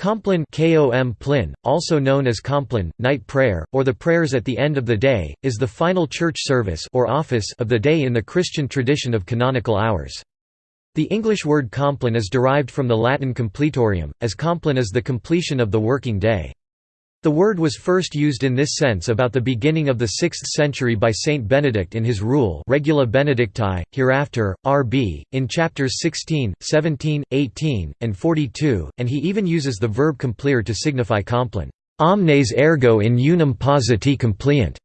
Compline KOM Plin, also known as Compline, night prayer, or the prayers at the end of the day, is the final church service or office of the day in the Christian tradition of canonical hours. The English word compline is derived from the Latin completorium, as compline is the completion of the working day. The word was first used in this sense about the beginning of the 6th century by Saint Benedict in his rule Regula Benedicti, hereafter, R.B., in chapters 16, 17, 18, and 42, and he even uses the verb complere to signify complin. Omnes ergo in unum positi compleant.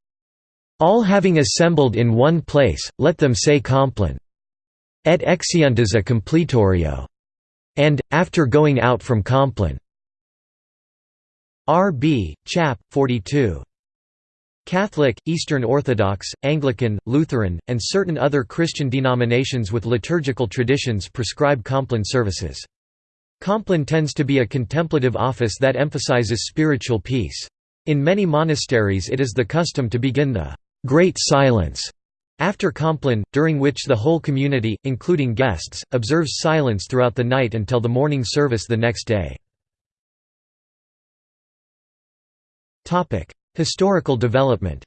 All having assembled in one place, let them say complin. Et exeuntes a completorio. And, after going out from compline. R.B., Chap. 42. Catholic, Eastern Orthodox, Anglican, Lutheran, and certain other Christian denominations with liturgical traditions prescribe Compline services. Compline tends to be a contemplative office that emphasizes spiritual peace. In many monasteries it is the custom to begin the «Great Silence» after Compline, during which the whole community, including guests, observes silence throughout the night until the morning service the next day. Topic: Historical development.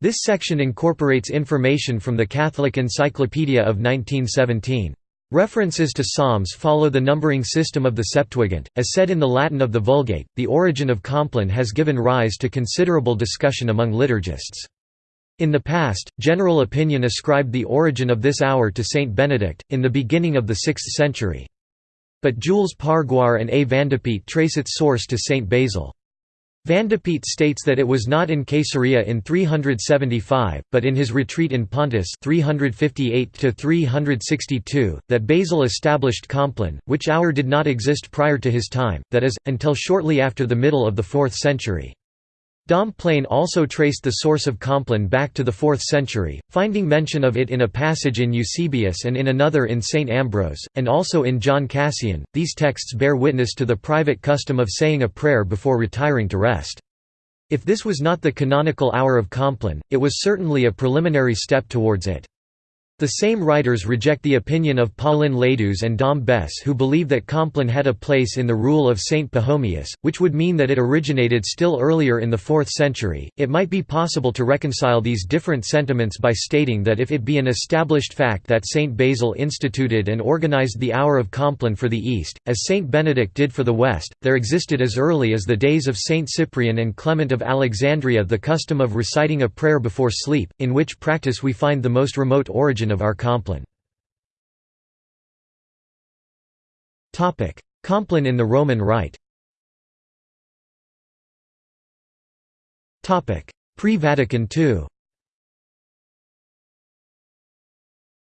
This section incorporates information from the Catholic Encyclopedia of 1917. References to psalms follow the numbering system of the Septuagint. As said in the Latin of the Vulgate, the origin of Compline has given rise to considerable discussion among liturgists. In the past, general opinion ascribed the origin of this hour to Saint Benedict, in the beginning of the 6th century but Jules Pargoire and A. Vandepitte trace its source to Saint Basil. Vandepitte states that it was not in Caesarea in 375, but in his retreat in Pontus 358–362, that Basil established Compline, which hour did not exist prior to his time, that is, until shortly after the middle of the 4th century. Dom Plaine also traced the source of Compline back to the 4th century, finding mention of it in a passage in Eusebius and in another in St. Ambrose, and also in John Cassian. These texts bear witness to the private custom of saying a prayer before retiring to rest. If this was not the canonical hour of Compline, it was certainly a preliminary step towards it. The same writers reject the opinion of Paulin Ladeuze and Dom Besse who believe that Compline had a place in the rule of Saint Pachomius, which would mean that it originated still earlier in the 4th century. It might be possible to reconcile these different sentiments by stating that if it be an established fact that Saint Basil instituted and organized the hour of Compline for the East, as Saint Benedict did for the West, there existed as early as the days of Saint Cyprian and Clement of Alexandria the custom of reciting a prayer before sleep, in which practice we find the most remote origin of our Compline. Compline in the Roman Rite Pre-Vatican II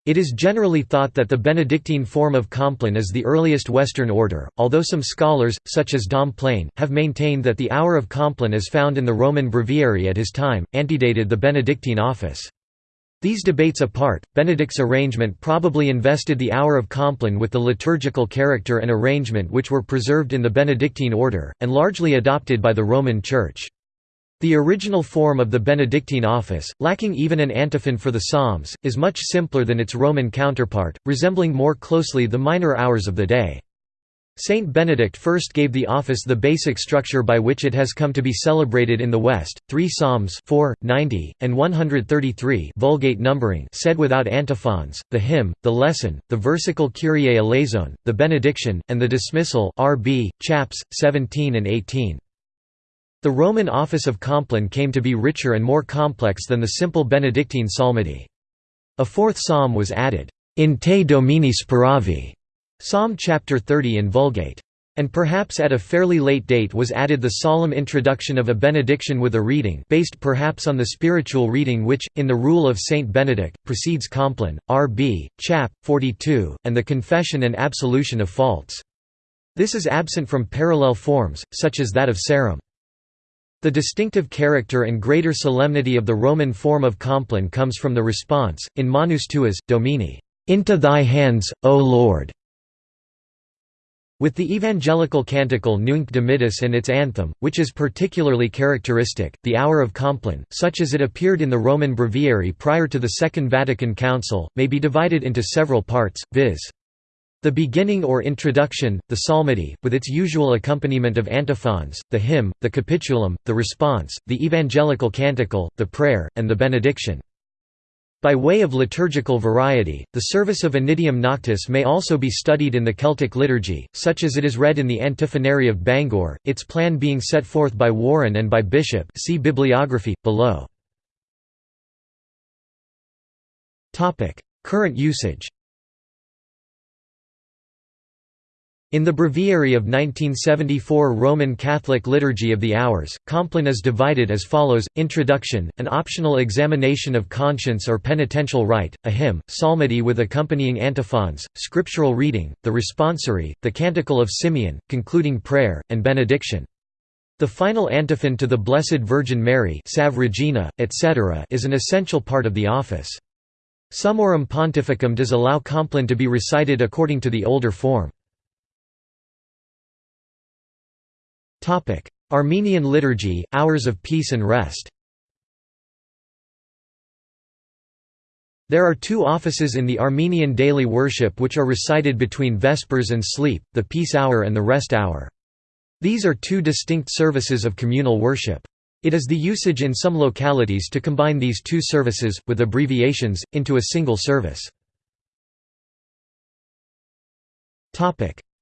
It is generally thought that the Benedictine form of Compline is the earliest Western order, although some scholars, such as Dom Plaine, have maintained that the hour of Compline as found in the Roman breviary at his time, antedated the Benedictine office. These debates apart, Benedict's arrangement probably invested the hour of Compline with the liturgical character and arrangement which were preserved in the Benedictine order, and largely adopted by the Roman Church. The original form of the Benedictine office, lacking even an antiphon for the Psalms, is much simpler than its Roman counterpart, resembling more closely the minor hours of the day. Saint Benedict first gave the office the basic structure by which it has come to be celebrated in the West, three psalms 4, 90, and 133 Vulgate numbering said without antiphons, the hymn, the lesson, the versicle Kyrie eleison, the benediction, and the dismissal RB, chaps, 17 and 18. The Roman office of Compline came to be richer and more complex than the simple Benedictine psalmody. A fourth psalm was added, In te Domine speravi, Psalm chapter 30 in Vulgate. And perhaps at a fairly late date was added the solemn introduction of a benediction with a reading based perhaps on the spiritual reading which, in the rule of Saint Benedict, precedes Compline, R.B., chap. 42, and the confession and absolution of faults. This is absent from parallel forms, such as that of Sarum. The distinctive character and greater solemnity of the Roman form of Compline comes from the response, in Manus tuas, Domine, "'Into thy hands, O Lord' With the evangelical canticle Nunc Dimittis and its anthem, which is particularly characteristic, the Hour of Compline, such as it appeared in the Roman Breviary prior to the Second Vatican Council, may be divided into several parts, viz. The beginning or introduction, the psalmody, with its usual accompaniment of antiphons, the hymn, the capitulum, the response, the evangelical canticle, the prayer, and the benediction. By way of liturgical variety, the service of Annidium Noctis may also be studied in the Celtic liturgy, such as it is read in the Antiphonary of Bangor, its plan being set forth by Warren and by Bishop see bibliography, below. Current usage In the Breviary of 1974 Roman Catholic Liturgy of the Hours, Compline is divided as follows, Introduction, an optional examination of conscience or penitential rite, a hymn, psalmody with accompanying antiphons, scriptural reading, the responsory, the Canticle of Simeon, concluding prayer, and benediction. The final antiphon to the Blessed Virgin Mary Salve Regina, etc. is an essential part of the office. Summorum Pontificum does allow Compline to be recited according to the older form. Armenian liturgy, hours of peace and rest There are two offices in the Armenian daily worship which are recited between Vespers and sleep, the peace hour and the rest hour. These are two distinct services of communal worship. It is the usage in some localities to combine these two services, with abbreviations, into a single service.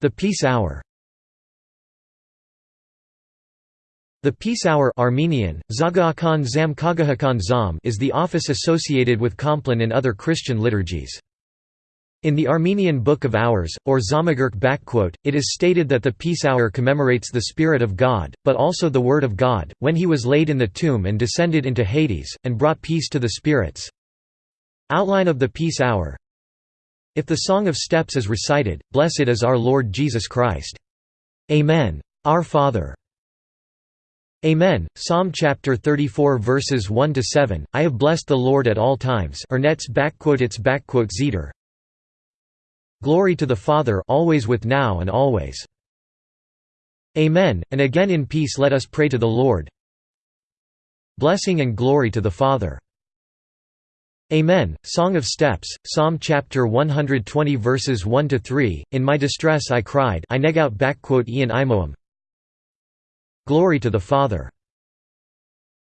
The peace hour The peace hour Armenian, Zam Zam is the office associated with Compline in other Christian liturgies. In the Armenian Book of Hours, or Zamagurk it is stated that the peace hour commemorates the Spirit of God, but also the Word of God, when he was laid in the tomb and descended into Hades, and brought peace to the spirits. Outline of the peace hour If the Song of Steps is recited, Blessed is our Lord Jesus Christ. Amen. Our Father Amen. Psalm chapter 34 verses 1 to 7. I have blessed the Lord at all times. Ernets its zeder. Glory to the Father, always with now and always. Amen. And again in peace let us pray to the Lord. Blessing and glory to the Father. Amen. Song of Steps, Psalm chapter 120 verses 1 to 3. In my distress I cried. I neg out Ian imoam. Glory to the Father.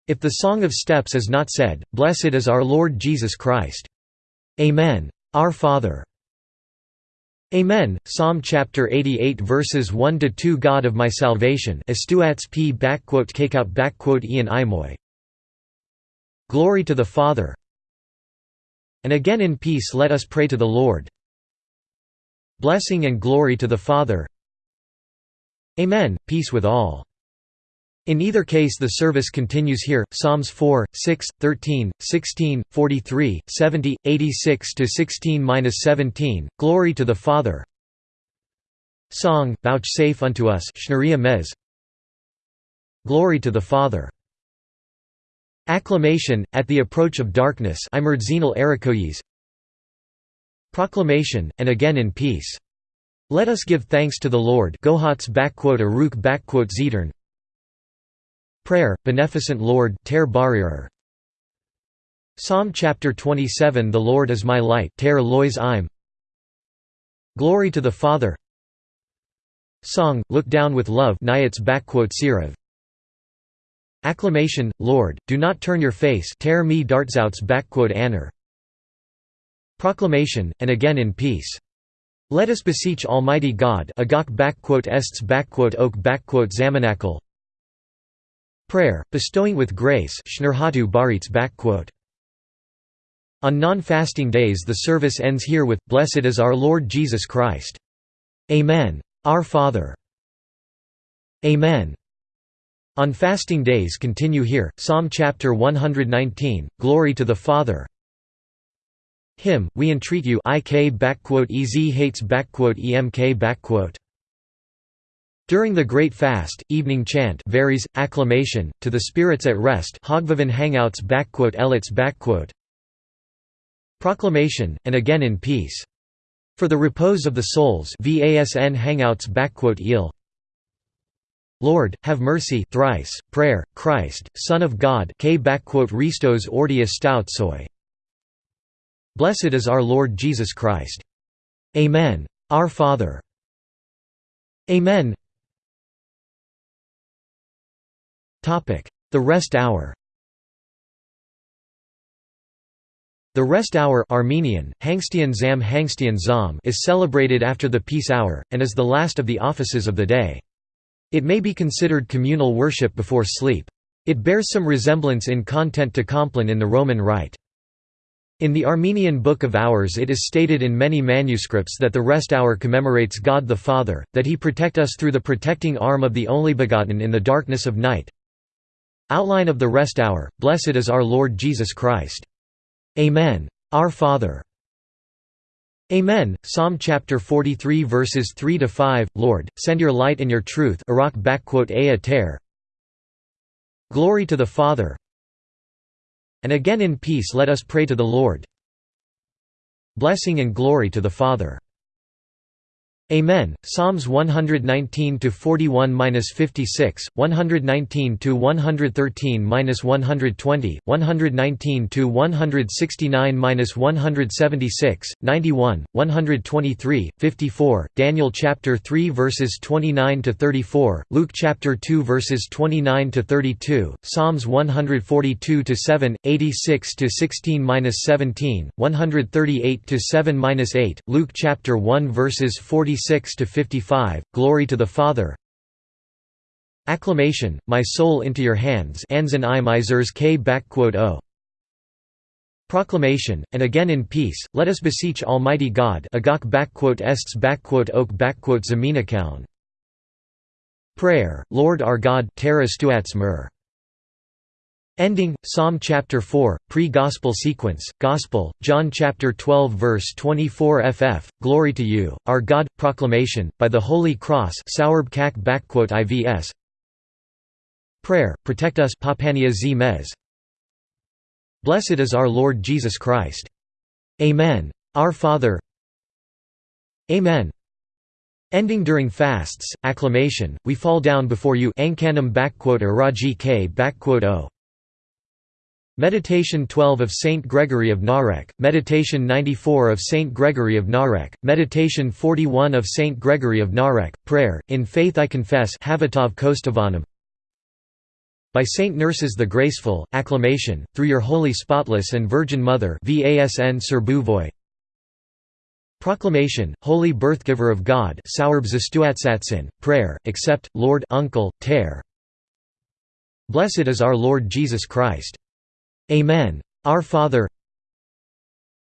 If the Song of Steps is not said, Blessed is our Lord Jesus Christ. Amen. Our Father. Amen. Psalm chapter 88 verses 1 to 2 God of my salvation estuats p out ian imoy. Glory to the Father. And again in peace let us pray to the Lord. Blessing and glory to the Father. Amen. Peace with all. In either case the service continues here, Psalms 4, 6, 13, 16, 43, 70, 86–16–17, Glory to the Father. Song, Vouchsafe unto us. Glory to the Father. Acclamation, at the approach of darkness Proclamation, and again in peace. Let us give thanks to the Lord. Gohats Aruk Zedern Prayer, Beneficent Lord ter Psalm chapter 27 The Lord is my light ter im. Glory to the Father Song, Look Down with Love Acclamation, Lord, do not turn your face ter me. Proclamation, and again in peace. Let us beseech Almighty God agok ests oak zamanakal Prayer, bestowing with grace On non-fasting days the service ends here with, Blessed is our Lord Jesus Christ. Amen. Our Father. Amen. On fasting days continue here, Psalm chapter 119, Glory to the Father. Him, we entreat you ik hates emk during the Great Fast, evening chant varies, acclamation, to the spirits at rest hangouts elits Proclamation, and again in peace. For the repose of the souls VASN hangouts eel. Lord, have mercy thrice, prayer, Christ, Son of God K Ristos ordia stoutsoi. Blessed is our Lord Jesus Christ. Amen. Our Father. Amen. The rest hour The rest hour Armenian, Hangstian Zam Hangstian Zam is celebrated after the peace hour, and is the last of the offices of the day. It may be considered communal worship before sleep. It bears some resemblance in content to Compline in the Roman Rite. In the Armenian Book of Hours it is stated in many manuscripts that the rest hour commemorates God the Father, that he protect us through the protecting arm of the Only Begotten in the darkness of night. Outline of the rest hour, Blessed is our Lord Jesus Christ. Amen. Our Father. Amen. Psalm chapter 43 verses 3 to 5. Lord, send your light and your truth. Glory to the Father. And again in peace let us pray to the Lord. Blessing and glory to the Father. Amen. Psalms 119 to 41-56, 119 to 113-120, 119 to 169-176, 91, 123, 54, Daniel chapter 3 verses 29 to 34, Luke chapter 2 verses 29 to 32, Psalms 142 to 7, 86 to 16-17, 138 to 7-8, Luke chapter 1 verses 40 46 to 55 Glory to the Father Acclamation My soul into your hands Proclamation, and again in peace, let us beseech Almighty God. Prayer, Lord our God teras tuats mer. Ending, Psalm chapter 4, pre-gospel sequence, Gospel, John chapter 12 verse 24 ff, Glory to you, our God, proclamation, by the Holy Cross ivs Prayer, protect us. Blessed is our Lord Jesus Christ. Amen. Our Father Amen. Ending during fasts, acclamation, we fall down before you Raji K o. Meditation 12 of Saint Gregory of Narek, Meditation 94 of Saint Gregory of Narek, Meditation 41 of Saint Gregory of Narek, Prayer, In Faith I Confess By Saint Nerses the Graceful, Acclamation, Through Your Holy Spotless and Virgin Mother Proclamation, Holy Birthgiver of God Prayer, Accept, Lord Uncle, Ter Blessed is our Lord Jesus Christ Amen. Our Father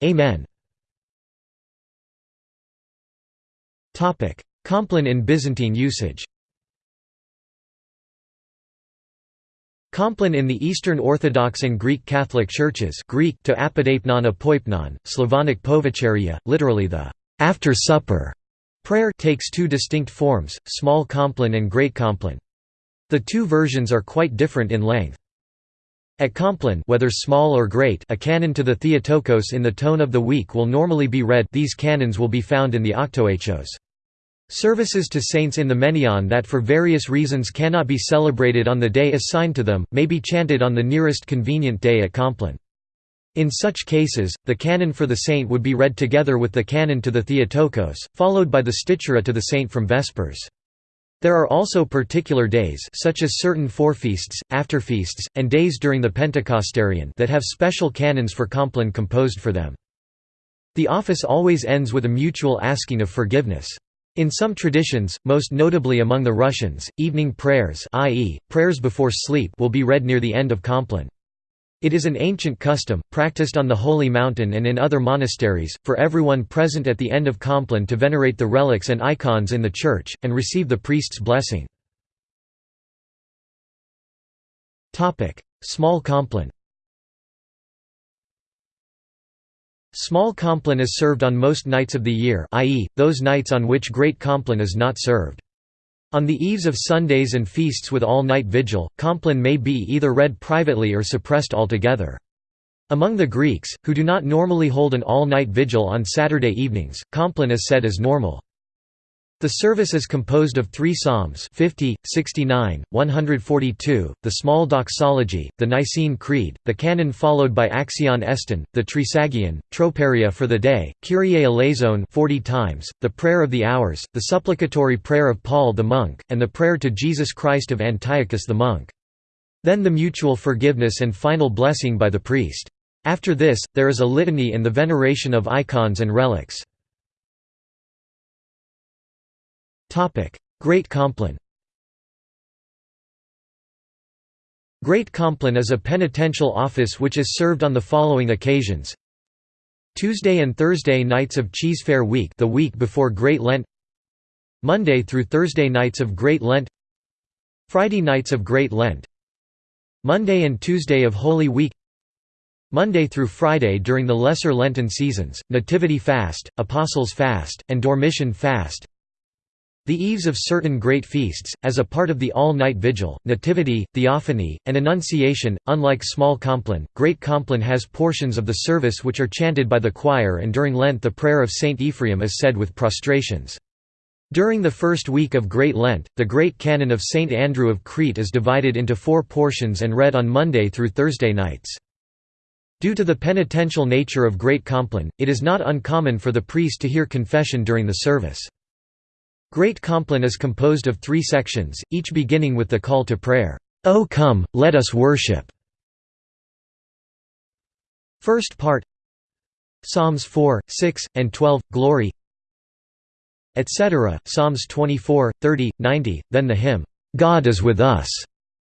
Amen. Compline in Byzantine usage Compline in the Eastern Orthodox and Greek Catholic churches Greek to apodeipnon apoipnon, Slavonic povacharia, literally the «after supper» prayer takes two distinct forms, small compline and great compline. The two versions are quite different in length. At Compline whether small or great a canon to the Theotokos in the tone of the week will normally be read these canons will be found in the Octoechos. Services to saints in the Menaion that for various reasons cannot be celebrated on the day assigned to them, may be chanted on the nearest convenient day at Compline. In such cases, the canon for the saint would be read together with the canon to the Theotokos, followed by the stichera to the saint from Vespers. There are also particular days such as certain forefeasts, afterfeasts, and days during the Pentecostarion that have special canons for Compline composed for them. The office always ends with a mutual asking of forgiveness. In some traditions, most notably among the Russians, evening prayers i.e., prayers before sleep will be read near the end of Compline. It is an ancient custom, practiced on the Holy Mountain and in other monasteries, for everyone present at the end of Compline to venerate the relics and icons in the church, and receive the priest's blessing. Small Compline Small Compline is served on most nights of the year i.e., those nights on which Great Compline is not served. On the eves of Sundays and feasts with all-night vigil, Compline may be either read privately or suppressed altogether. Among the Greeks, who do not normally hold an all-night vigil on Saturday evenings, Compline is said as normal. The service is composed of three psalms 50, 69, 142, the small doxology, the Nicene Creed, the canon followed by Axion Eston, the Trisagion, Troparia for the day, Kyrie eleison 40 times, the prayer of the hours, the supplicatory prayer of Paul the monk, and the prayer to Jesus Christ of Antiochus the monk. Then the mutual forgiveness and final blessing by the priest. After this, there is a litany and the veneration of icons and relics. Great Compline Great Compline is a penitential office which is served on the following occasions. Tuesday and Thursday nights of Cheesefare Week the week before Great Lent. Monday through Thursday nights of Great Lent. Friday nights of Great Lent. Monday and Tuesday of Holy Week. Monday through Friday during the Lesser Lenten seasons, Nativity Fast, Apostles' Fast, and Dormition Fast the eves of certain great feasts, as a part of the all-night vigil, Nativity, Theophany, and Annunciation. Unlike Small Compline, Great Compline has portions of the service which are chanted by the choir and during Lent the prayer of Saint Ephraim is said with prostrations. During the first week of Great Lent, the Great Canon of Saint Andrew of Crete is divided into four portions and read on Monday through Thursday nights. Due to the penitential nature of Great Compline, it is not uncommon for the priest to hear confession during the service. Great Compline is composed of three sections, each beginning with the call to prayer, "'O come, let us worship' First part. Psalms 4, 6, and 12, Glory. Etc. Psalms 24, 30, 90, then the hymn, "'God is with us'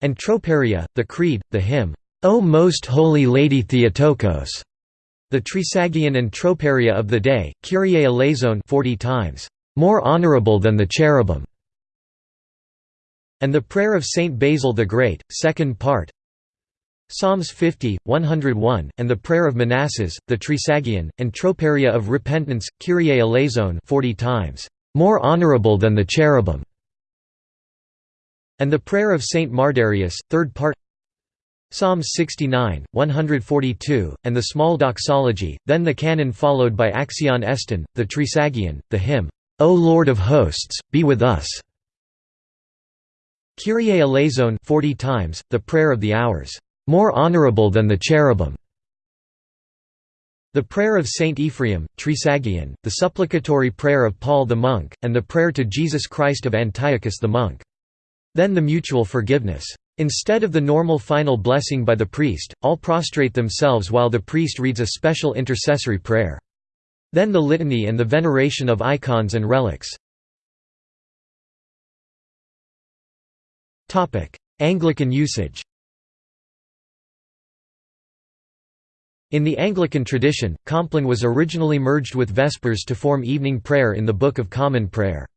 and Troparia, the Creed, the hymn, "'O Most Holy Lady Theotokos' the Trisagion and Troparia of the day, Kyrie eleison 40 times more honorable than the cherubim." And the Prayer of Saint Basil the Great, second part Psalms 50, 101, and the Prayer of Manasses, the Trisagion, and Troparia of Repentance, Kyrie eleison 40 times, "...more honorable than the cherubim." And the Prayer of Saint Mardarius, third part Psalms 69, 142, and the Small Doxology, then the canon followed by Axion Eston, the Trisagion, the hymn, O Lord of hosts, be with us. Kyrie eleison 40 times, the prayer of the hours, more honorable than the cherubim. The prayer of Saint Ephraim, Trisagion, the supplicatory prayer of Paul the monk, and the prayer to Jesus Christ of Antiochus the monk. Then the mutual forgiveness. Instead of the normal final blessing by the priest, all prostrate themselves while the priest reads a special intercessory prayer. Then the litany and the veneration of icons and relics. Anglican usage In the Anglican tradition, Compline was originally merged with Vespers to form evening prayer in the Book of Common Prayer.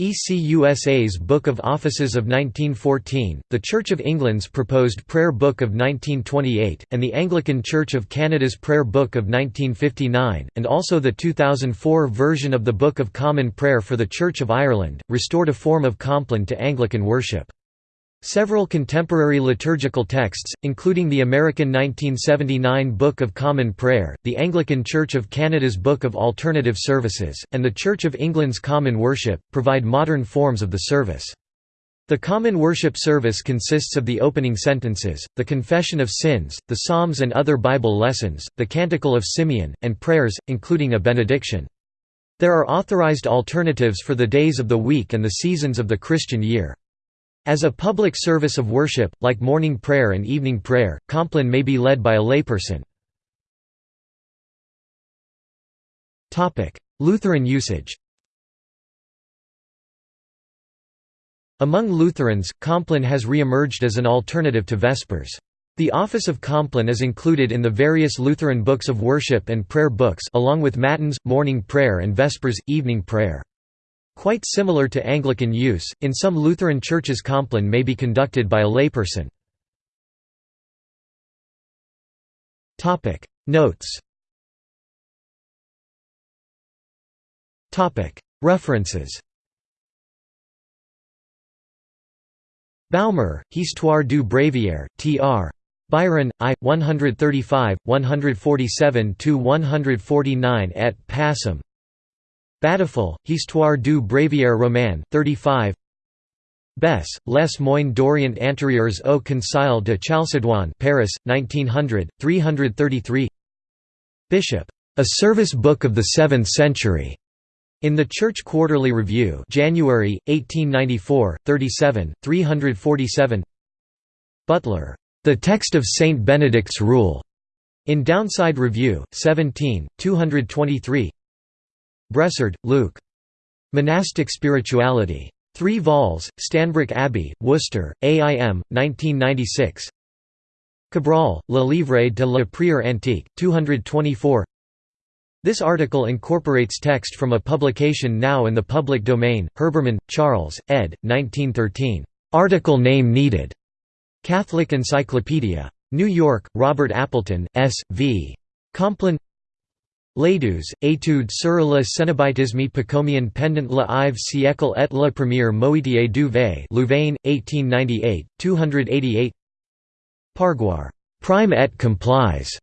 ECUSA's Book of Offices of 1914, the Church of England's proposed Prayer Book of 1928, and the Anglican Church of Canada's Prayer Book of 1959, and also the 2004 version of the Book of Common Prayer for the Church of Ireland, restored a form of Compline to Anglican worship. Several contemporary liturgical texts, including the American 1979 Book of Common Prayer, the Anglican Church of Canada's Book of Alternative Services, and the Church of England's Common Worship, provide modern forms of the service. The Common Worship service consists of the opening sentences, the confession of sins, the Psalms and other Bible lessons, the Canticle of Simeon, and prayers, including a benediction. There are authorized alternatives for the days of the week and the seasons of the Christian year. As a public service of worship, like morning prayer and evening prayer, Compline may be led by a layperson. Lutheran usage Among Lutherans, Compline has re-emerged as an alternative to Vespers. The office of Compline is included in the various Lutheran books of worship and prayer books along with Matins, morning prayer and Vespers, evening prayer. Quite similar to Anglican use, in some Lutheran churches Compline may be conducted by a layperson. Notes References Baumer, Histoire du Bréviaire, T.R. Byron, I. 135, 147–149 et Passim Batiffol, Histoire du Bréviaire roman, 35 Besse, Les Moines d'Orient antérieurs au Concile de Chalcédoine Paris, 1900, 333 Bishop. A Service Book of the Seventh Century. In the Church Quarterly Review January, 1894, 37, 347 Butler. The Text of Saint Benedict's Rule. In Downside Review, 17, 223 Bressard, Luke. Monastic Spirituality. 3 vols, Stanbrook Abbey, Worcester, AIM, 1996 Cabrol, Le Livre de la Prière Antique, 224 This article incorporates text from a publication now in the public domain, Herbermann, Charles, ed. 1913. Article name needed. Catholic Encyclopedia. New York, Robert Appleton, S. V. Compline Ladeuze, étude sur le cénobitisme pacomien pendant le Ive siècle et le premier moitié du V. Louvain, 1898, 288 Pargoire. Prime et complies.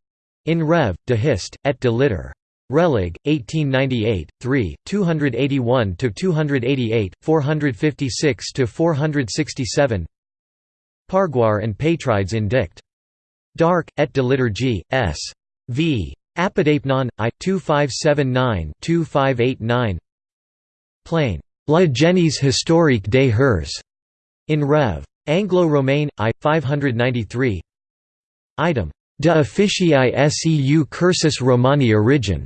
In Rev. de Hist, et de Litter. Relig, 1898, 3, 281–288, 456–467 Pargoire and Patrides in Dict. Dark, et de liturgie, s. v. Apodeipnon, I, 2579-2589 Plaine. La Genèse historique des Hers. In Rev. Anglo-Romain, I, 593 Item. De officii seu cursus Romani origin.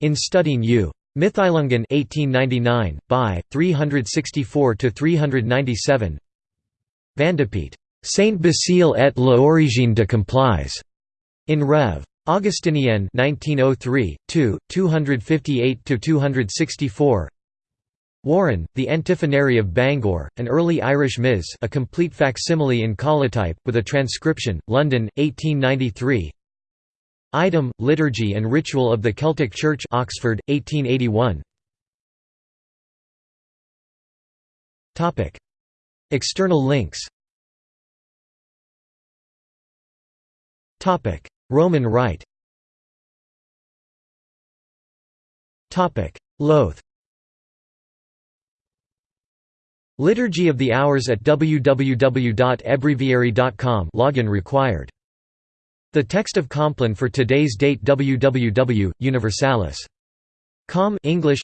In Studien U. Mittheilungen 1899, by 364–397 Vandepitte. Saint Basile et l'origine de complies. In Rev. Augustinienne 1903, 2, 258–264 Warren, The Antiphonary of Bangor, an early Irish Ms a complete facsimile in collotype, with a transcription, London, 1893 Item, Liturgy and Ritual of the Celtic Church Oxford, 1881 External links Roman Rite Loth Liturgy of the Hours at www.ebreviary.com login required. The text of Compline for today's date www. Universalis. Com English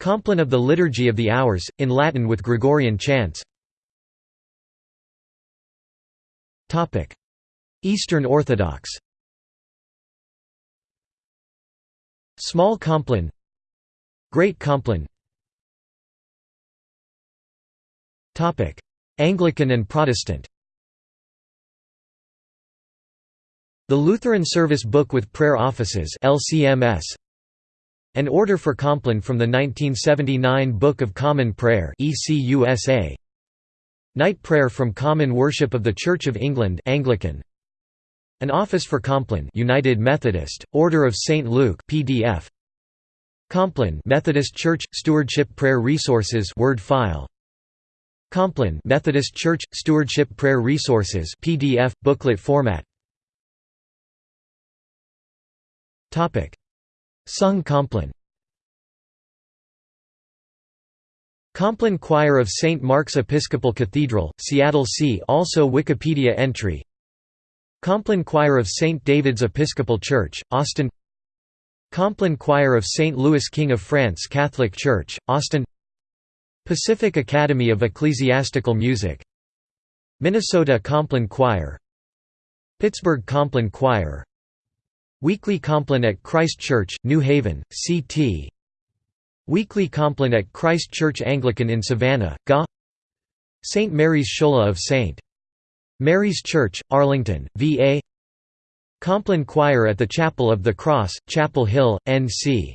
Compline of the Liturgy of the Hours, in Latin with Gregorian chants Eastern Orthodox. Small Compline. Great Compline. Anglican and Protestant. The Lutheran Service Book with Prayer Offices LCMS An Order for Compline from the 1979 Book of Common Prayer ECUSA Night Prayer from Common Worship of the Church of England Anglican an Office for Compline United Methodist, Order of St. Luke PDF. Compline Methodist Church – Stewardship Prayer Resources Word file. Compline Methodist Church – Stewardship Prayer Resources PDF, booklet format Topic: Sung Compline Compline Choir of St. Mark's Episcopal Cathedral, Seattle See also Wikipedia entry Compline Choir of St. David's Episcopal Church, Austin Compline Choir of St. Louis King of France Catholic Church, Austin Pacific Academy of Ecclesiastical Music Minnesota Compline Choir Pittsburgh Compline Choir Weekly Compline at Christ Church, New Haven, CT Weekly Compline at Christ Church Anglican in Savannah, GA St. Mary's Schola of St. Mary's Church, Arlington, VA Compline Choir at the Chapel of the Cross, Chapel Hill, NC